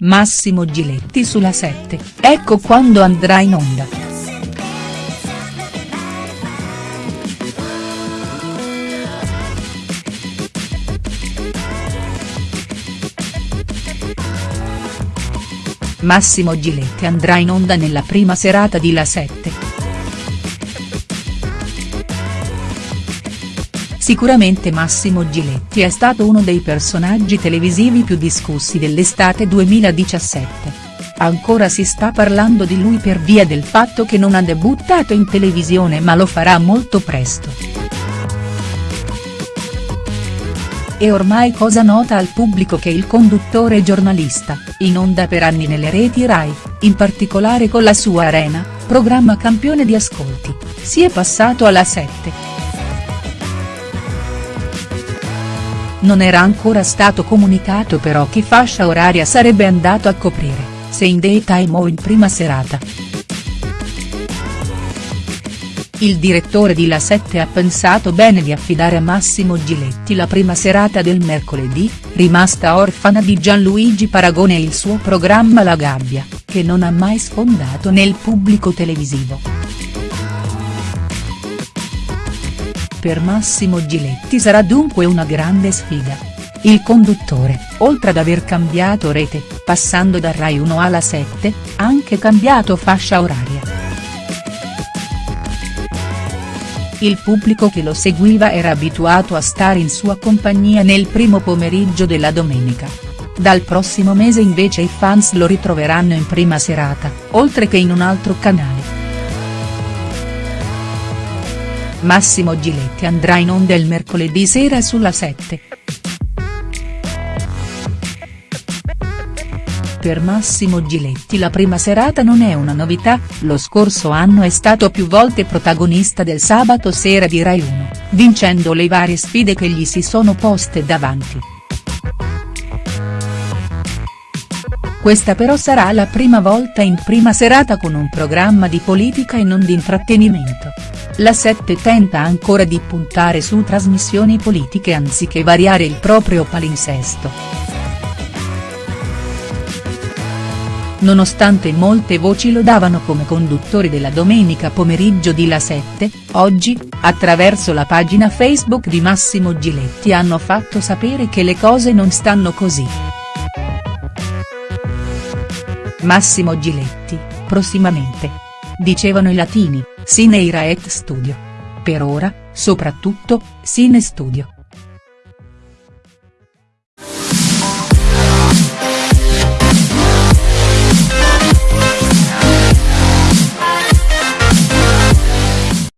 Massimo Giletti sulla 7, ecco quando andrà in onda. Massimo Giletti andrà in onda nella prima serata di La 7. Sicuramente Massimo Giletti è stato uno dei personaggi televisivi più discussi dell'estate 2017. Ancora si sta parlando di lui per via del fatto che non ha debuttato in televisione ma lo farà molto presto. È ormai cosa nota al pubblico che il conduttore giornalista, in onda per anni nelle reti Rai, in particolare con la sua Arena, programma campione di ascolti, si è passato alla 7. Non era ancora stato comunicato però che fascia oraria sarebbe andato a coprire, se in daytime o in prima serata. Il direttore di La 7 ha pensato bene di affidare a Massimo Giletti la prima serata del mercoledì, rimasta orfana di Gianluigi Paragone e il suo programma La Gabbia, che non ha mai sfondato nel pubblico televisivo. Per Massimo Giletti sarà dunque una grande sfida. Il conduttore, oltre ad aver cambiato rete, passando da Rai 1 alla 7, ha anche cambiato fascia oraria. Il pubblico che lo seguiva era abituato a stare in sua compagnia nel primo pomeriggio della domenica. Dal prossimo mese invece i fans lo ritroveranno in prima serata, oltre che in un altro canale. Massimo Giletti andrà in onda il mercoledì sera sulla 7. Per Massimo Giletti la prima serata non è una novità, lo scorso anno è stato più volte protagonista del sabato sera di Rai 1, vincendo le varie sfide che gli si sono poste davanti. Questa però sarà la prima volta in prima serata con un programma di politica e non di intrattenimento. La 7 tenta ancora di puntare su trasmissioni politiche anziché variare il proprio palinsesto. Nonostante molte voci lo davano come conduttore della domenica pomeriggio di La 7, oggi, attraverso la pagina Facebook di Massimo Giletti hanno fatto sapere che le cose non stanno così. Massimo Giletti, prossimamente. Dicevano i latini, sine ira et studio. Per ora, soprattutto, sine studio.